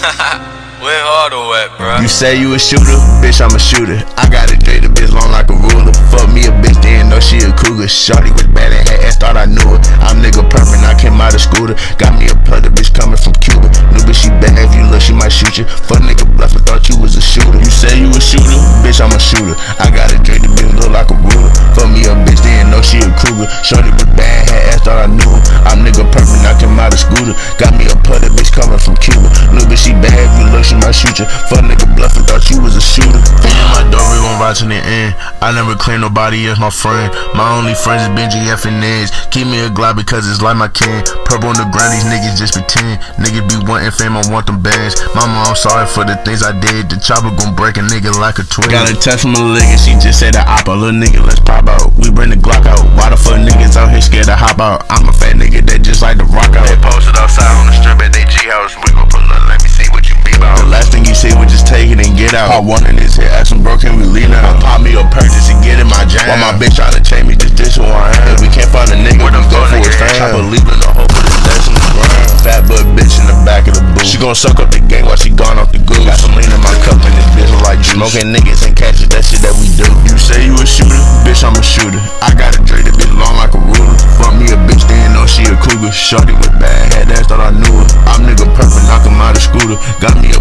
You say you a shooter, bitch, I'm a shooter. I got a J, the bitch long like a ruler. Fuck me a bitch, didn't know she a cougar. Shorty was bad and ass, thought I knew it. I'm nigga perfect, I came out of scooter. Got me a plug, bitch coming from Cuba. New bitch, she bad, if you look, she might shoot you. Fuck nigga bluffing, thought you was a shooter. You say you a shooter, bitch, I'm a shooter. I got a J, the bitch look like a ruler. Fuck me a bitch, didn't know she a cougar. Shorty was bad, had ass, thought I knew it. I'm nigga perfect, I came out of scooter. Got if you look, she might shoot you. Fuck nigga bluffing, thought you was a shooter. In my door, we gon' ride to the end. I never claim nobody as my friend. My only friends is Benji F and Neds. Keep me a Glock because it's like my kin. Purple on the ground, these niggas just pretend. Niggas be wanting fame, I want them bands. Mama, I'm sorry for the things I did. The chopper gon' break a nigga like a twin. Got a text from a and she just said the oppa. Little nigga, let's pop out. We bring the Glock out. Why the fuck niggas out here scared to hop out? I'm a fat nigga that just like to rock out. It out. Pop one in his head, ask him bro, can we leave now? Pop me a purchase and get in my jam. While my bitch tryna change me, just dish who I am. If we can't find a nigga, where them go for his fam. Chopper leaving the hole for the dash in the ground. Fat butt bitch in the back of the booth. She gon' suck up the gang while she gone off the goose. Got some lean in my cup and this bitch like juice. Smoking niggas and catches, that shit that we do. You say you a shooter, bitch, I'm a shooter. I got a Dre that bitch long like a ruler. Fuck me a bitch, didn't know she a cougar. Shorty with bad head ass, thought I knew her. I'm nigga perfect, knock him out of scooter. Got me a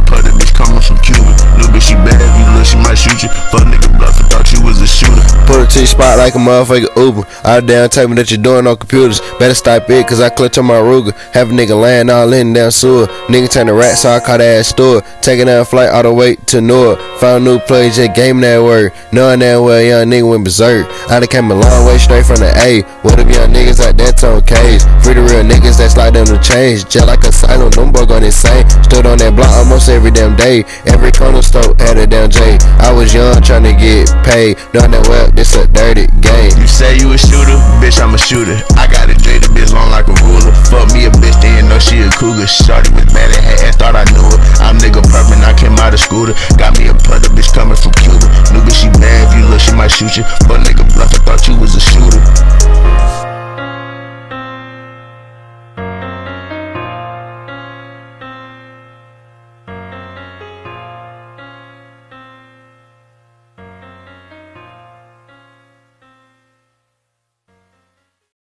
you. Fuck nigga bluffing, thought you was a shooter. Put it to your spot like a motherfucker Uber. Out down, me that you're doing on computers. Better stop it, cause I clutch on my Ruger. Have a nigga laying all in down sewer. Nigga turn the rat, so I call that ass store. Taking that flight all the way to North. Found new play, just game that word. Knowing that way, young nigga went berserk. I done came a long way straight from the A. What if young niggas like that on cage? Free the real niggas them to change. Just like a silent, them boy gon' insane. Stood on that block almost every damn day. Every corner store had a damn J. I was young trying to get paid. Knowing that well, this a dirty game. You say you a shooter, bitch, I'm a shooter. I got a J, the bitch long like a ruler. Fuck me a bitch, didn't know she a cougar. Shorty was bad and had ass, thought I knew her. I'm nigga perfect, I came out of scooter. Got me a putter, bitch coming from Cuba. New bitch, she bad, if you look, she might shoot you. But nigga bluff, I thought you was a shooter.